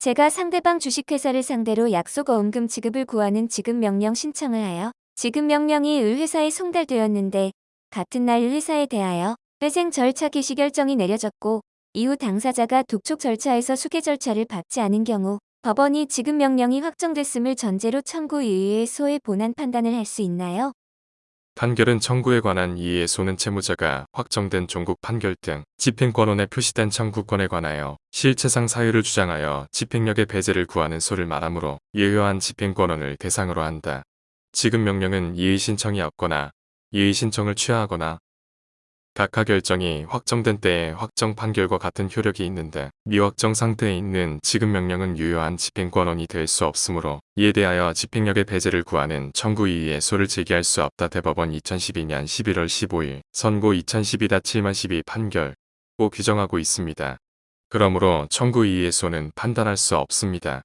제가 상대방 주식회사를 상대로 약속 어음금 지급을 구하는 지급명령 신청을 하여 지급명령이 을회사에 송달되었는데 같은 날 을회사에 대하여 회생 절차 개시 결정이 내려졌고 이후 당사자가 독촉 절차에서 수계 절차를 밟지 않은 경우 법원이 지급명령이 확정됐음을 전제로 청구 이의의 소의 본안 판단을 할 수 있나요? 판결은 청구에 관한 이의의 소는 채무자가 확정된 종국 판결 등 집행권원에 표시된 청구권에 관하여 실체상 사유를 주장하여 집행력의 배제를 구하는 소를 말하므로 예효한 집행권원을 대상으로 한다. 지급 명령은 이의 신청이 없거나 이의 신청을 취하하거나 각하 결정이 확정된 때의 확정 판결과 같은 효력이 있는데 미확정 상태에 있는 지급 명령은 유효한 집행권원이 될 수 없으므로 이에 대하여 집행력의 배제를 구하는 청구 이의의 소를 제기할 수 없다 대법원 2012년 11월 15일 선고 2012-7-12 판결 고 규정하고 있습니다. 그러므로 청구 이의의 소는 판단할 수 없습니다.